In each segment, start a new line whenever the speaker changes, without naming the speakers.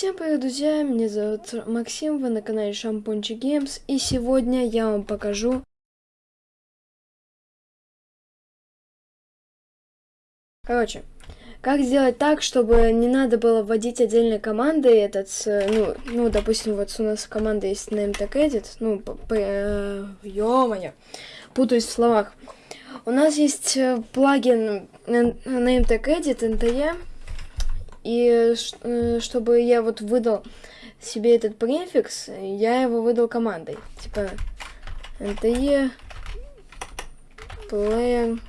Всем привет, друзья! Меня зовут Максим, вы на канале Шампунчик Геймс, и сегодня я вам покажу... Короче, как сделать так, чтобы не надо было вводить отдельные команды, этот, ну, ну, допустим, вот у нас команда есть NameTagEdit, ну, э, ё-моё, путаюсь в словах. У нас есть э, плагин NameTagEdit, NTE, и э, чтобы я вот выдал себе этот префикс, я его выдал командой. Типа nte player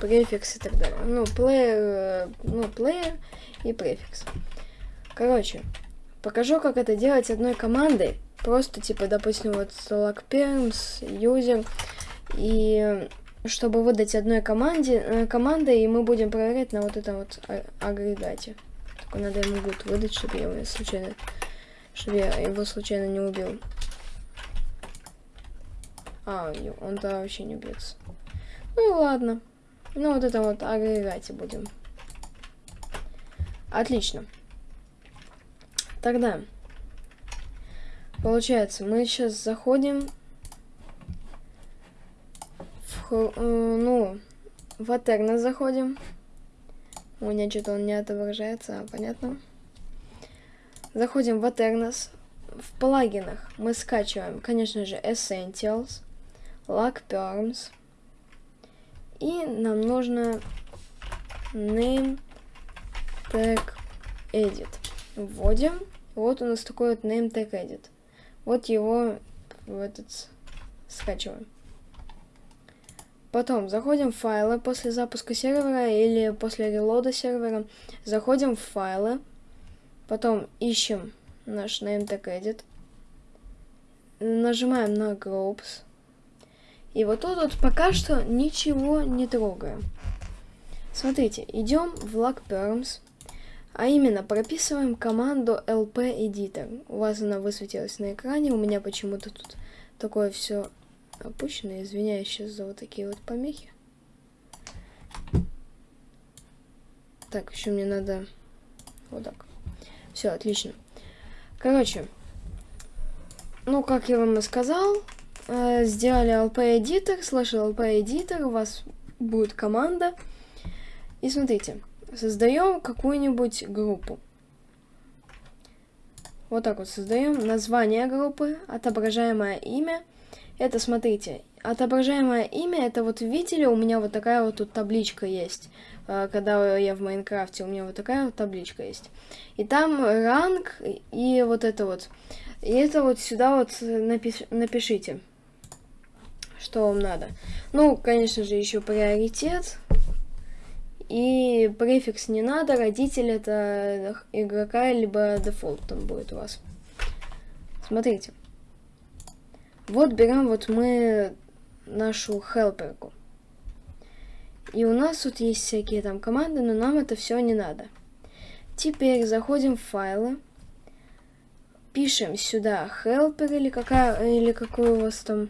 префикс и так далее. Ну, player, э, ну, player и префикс. Короче, покажу, как это делать одной командой. Просто, типа, допустим, вот lockperms, user, и чтобы выдать одной команде, э, командой, и мы будем проверять на вот этом вот а, агрегате. Только надо ему гуд выдать, чтобы я его случайно, чтобы я его случайно не убил. А, он-то вообще не убьется. Ну ладно. Ну вот это вот агрегате будем. Отлично. Тогда, получается, мы сейчас заходим в, э, ну, в Атерна заходим. У меня что-то он не отображается, а, понятно. Заходим в Aternos. В плагинах мы скачиваем, конечно же, Essentials, Lock Perms. И нам нужно Name Tag Edit. Вводим. Вот у нас такой вот Name Tag Edit. Вот его в этот скачиваем. Потом заходим в файлы после запуска сервера или после релода сервера. Заходим в файлы. Потом ищем наш nametag Нажимаем на groups. И вот тут вот пока что ничего не трогаем. Смотрите, идем в logperms. А именно, прописываем команду lp-editor. У вас она высветилась на экране, у меня почему-то тут такое все опущено. Извиняюсь сейчас за вот такие вот помехи. Так, еще мне надо вот так. Все, отлично. Короче, ну, как я вам и сказал, э, сделали LP-эдитор, слэш LP-эдитор, у вас будет команда. И смотрите, создаем какую-нибудь группу. Вот так вот создаем название группы, отображаемое имя – это, смотрите, отображаемое имя, это вот видели, у меня вот такая вот тут табличка есть. А, когда я в Майнкрафте, у меня вот такая вот табличка есть. И там ранг и вот это вот. И это вот сюда вот напиш напишите, что вам надо. Ну, конечно же, еще приоритет. И префикс не надо, родитель это игрока, либо дефолт там будет у вас. Смотрите. Вот берем вот мы нашу хелперку. И у нас тут есть всякие там команды, но нам это все не надо. Теперь заходим в файлы, пишем сюда helper или какая или какой у вас там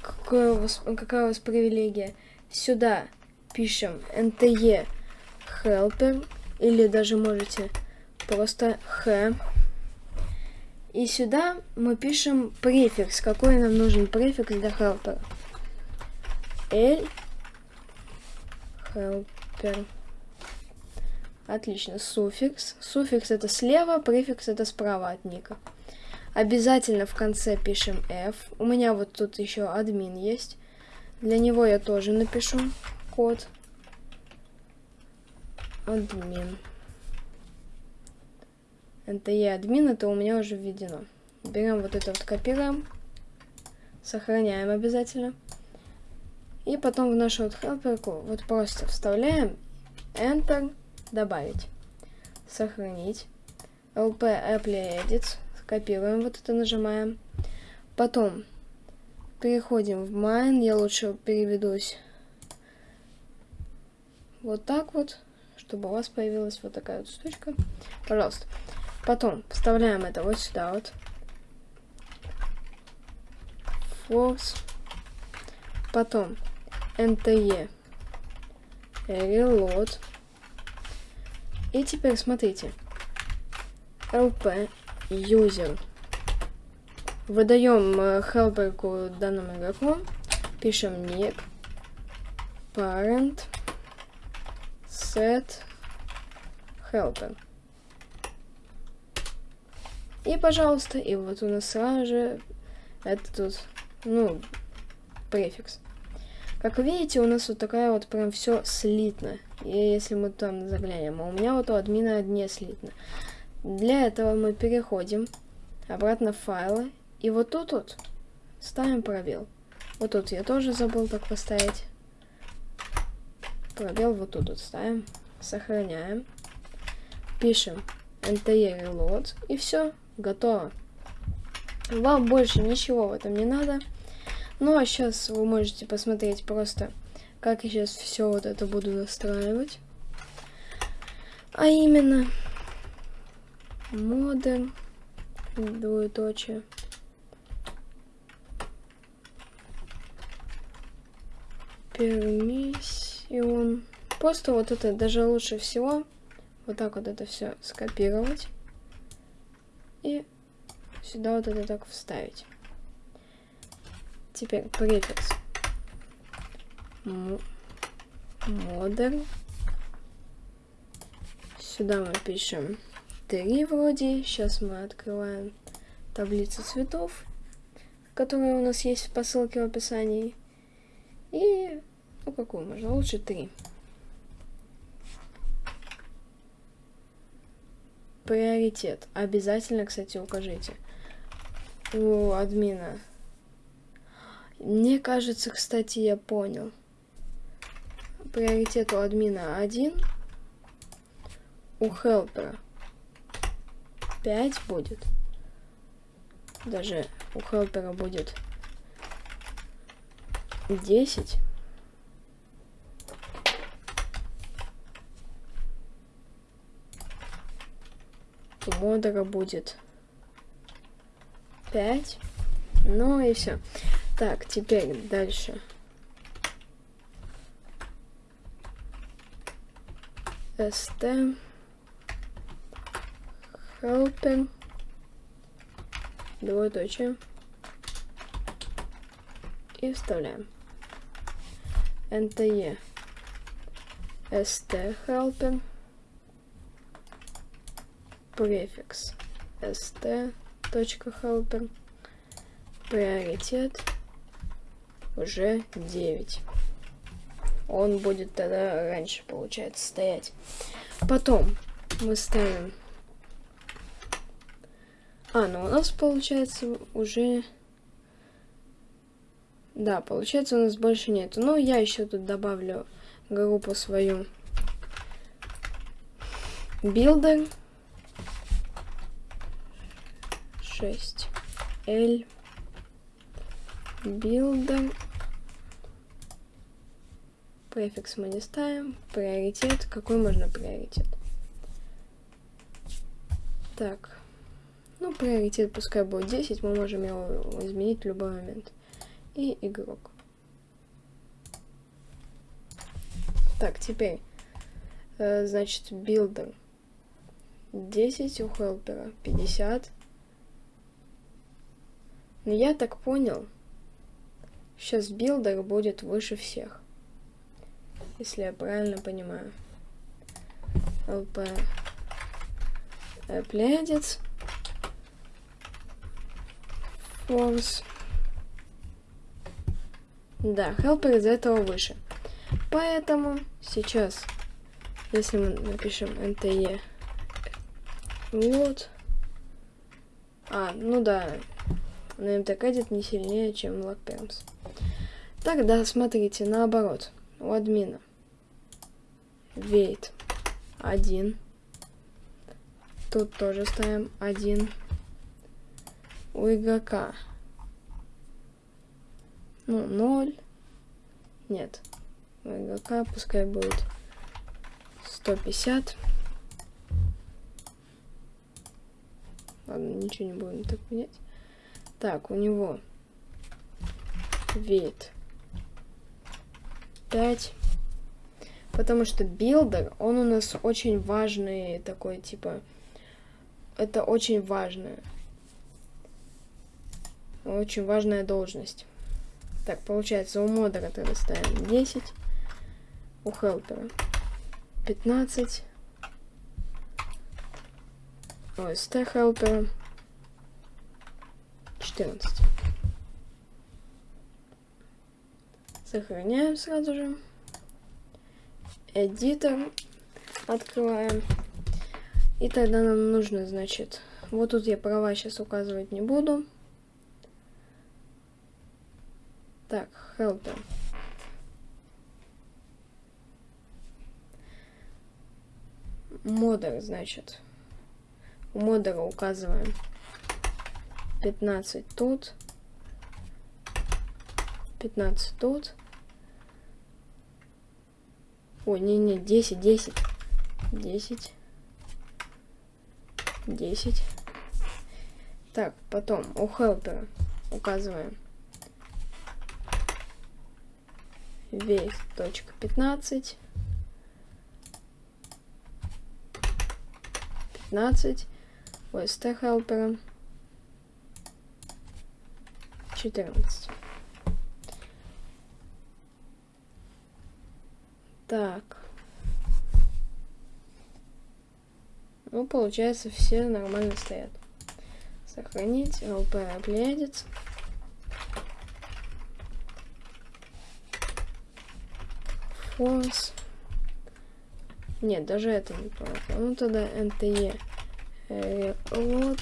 какое у вас, какая у вас привилегия. Сюда пишем nte helper или даже можете просто h и сюда мы пишем префикс. Какой нам нужен префикс для helper? L helper. Отлично. Суффикс. Суффикс это слева, префикс это справа от ника. Обязательно в конце пишем F. У меня вот тут еще админ есть. Для него я тоже напишу код. Админ. NTE админ, это у меня уже введено. Берем вот это вот, копируем, сохраняем обязательно. И потом в нашу вот хелперку вот просто вставляем Enter, добавить, сохранить, LP Apply Edit, копируем вот это, нажимаем. Потом переходим в Mine, я лучше переведусь вот так вот, чтобы у вас появилась вот такая вот штучка. Пожалуйста. Потом вставляем это вот сюда вот. Force. Потом NTE. Reload. И теперь смотрите. lp user. Выдаем э, хелперку данному игроку. Пишем ник. Parent. Set. Helper. И, пожалуйста, и вот у нас сразу же это тут, ну, префикс. Как видите, у нас вот такая вот прям все слитно. И если мы там заглянем, а у меня вот у админа не слитно. Для этого мы переходим обратно в файлы. И вот тут вот ставим пробел. Вот тут я тоже забыл так поставить. Пробел вот тут вот ставим. Сохраняем. Пишем NTE reload. И все, готово. Вам больше ничего в этом не надо. Ну а сейчас вы можете посмотреть просто, как я сейчас все вот это буду настраивать. А именно, модем, двоеточие. Пермиссион. Просто вот это даже лучше всего вот так вот это все скопировать и сюда вот это так вставить. Теперь префикс. Modern. Сюда мы пишем 3 вроде. Сейчас мы открываем таблицу цветов, которая у нас есть по ссылке в описании. И, ну какую можно, лучше 3. Приоритет. Обязательно, кстати, укажите. У админа мне кажется, кстати, я понял. Приоритет у админа 1. У хелпера 5 будет. Даже у хелпера будет 10. У модера будет. 5. Ну и все. Так, теперь дальше. st helping двоеточие. И вставляем. Nte st helping префикс st точка helping приоритет уже 9. Он будет тогда раньше, получается, стоять. Потом мы ставим... А, ну у нас получается уже... Да, получается у нас больше нету. Но я еще тут добавлю группу свою. Builder. 6. L builder. Префикс мы не ставим. Приоритет. Какой можно приоритет? Так. Ну, приоритет пускай будет 10. Мы можем его изменить в любой момент. И игрок. Так, теперь. Э, значит, builder. 10 у helper а. 50. Но я так понял, Сейчас builder будет выше всех. Если я правильно понимаю. LP Appledits. Force. Да, helper из этого выше. Поэтому сейчас, если мы напишем nte вот. А, ну да, на MTK не сильнее, чем LogPerms. Тогда смотрите, наоборот. У админа. Вейт. Один. Тут тоже ставим один. У игрока. Ну, ноль. Нет. У игрока пускай будет 150. Ладно, ничего не будем так менять. Так, у него вид 5. Потому что builder, он у нас очень важный такой, типа, это очень важное. Очень важная должность. Так, получается, у модера тогда ставим 10. У helper а 15. Ой, ст helper а 14. Сохраняем сразу же. Эдитор открываем. И тогда нам нужно, значит, вот тут я права сейчас указывать не буду. Так, helper. Модер, значит. Модера указываем 15 тут. 15 тут. Ой, не-не, 10, 10. 10. 10. Так, потом у хелпера указываем весь точка 15. 15. У st хелпера 14. Так. Ну, получается, все нормально стоят. Сохранить. ЛП объедется. Фонс. Нет, даже это не помогло. Ну, тогда NTE. Э, вот.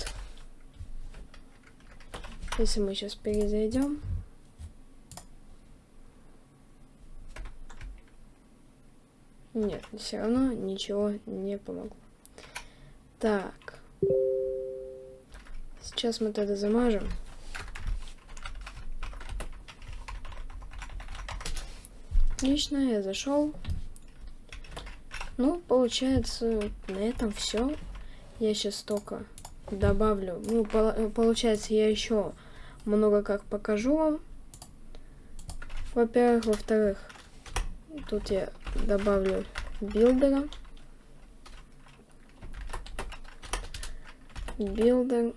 Если мы сейчас перезайдем. Нет, все равно ничего не помогло. Так. Сейчас мы тогда замажем. Отлично, я зашел. Ну, получается, на этом все. Я сейчас только добавлю. Ну, получается, я еще много как покажу вам. Во-первых, во-вторых, тут я добавлю builder а. Builder.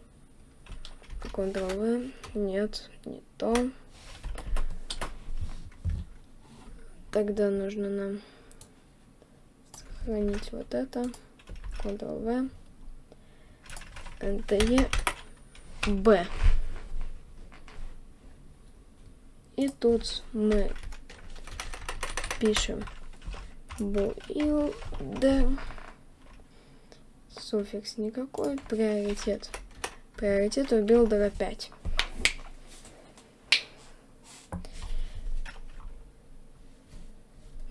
Ctrl-V. Нет, не то. Тогда нужно нам сохранить вот это. Ctrl-V. NTE. B. И тут мы пишем build суффикс никакой, приоритет. Приоритет у билдера 5.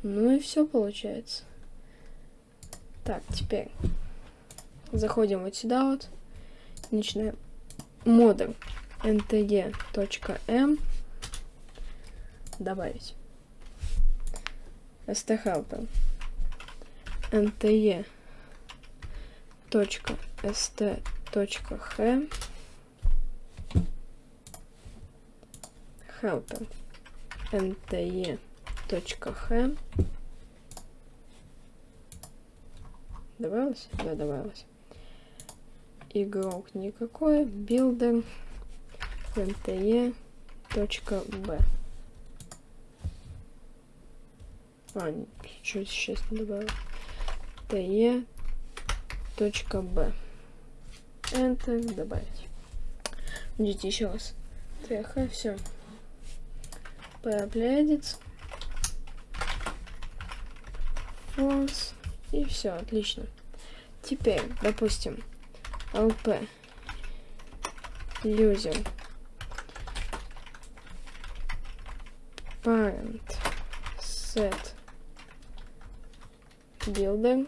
Ну и все получается. Так, теперь заходим вот сюда вот. Начинаем модуль ntg.m добавить. Sthelper nte точка st точка х. Helper nte точка х. Добавилось? Да добавилось. Игрок никакой. Builder nte точка b а чуть сейчас не добавил. Te точка b enter добавить. Ждите еще раз. Тх все проплядец false и все отлично. Теперь допустим lp user parent. Set builder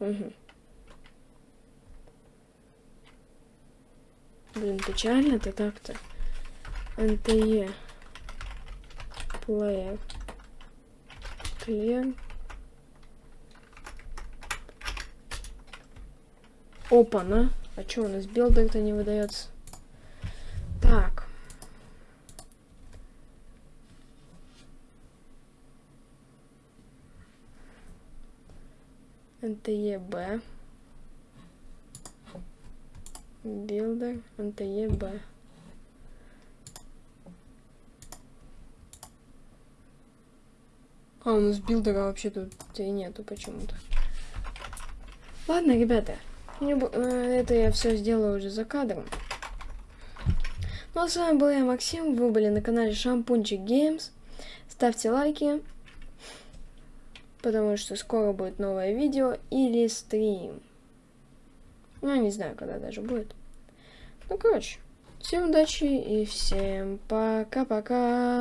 Угу. Блин, печально-то так-то. NTE player clear Опа, на. А что у нас билдер-то не выдается? Так. NTEB. Builder NTEB. А, у нас builder а вообще тут и нету почему-то. Ладно, ребята, э, это я все сделаю уже за кадром. Ну а с вами был я, Максим. Вы были на канале Шампунчик Games. Ставьте лайки, потому что скоро будет новое видео или стрим. Ну, не знаю, когда даже будет. Ну, короче, всем удачи и всем пока-пока.